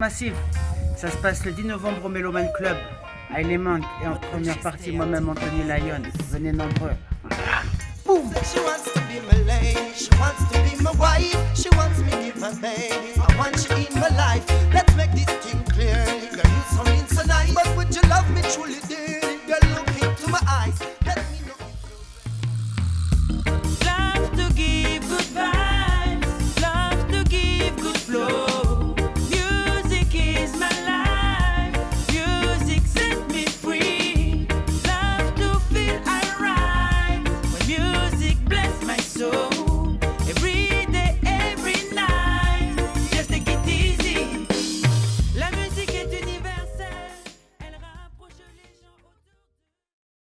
Massive, ça se passe le 10 novembre au Meloman Club, à Element, et en première partie, moi-même, Anthony Lyon. Venez nombreux. so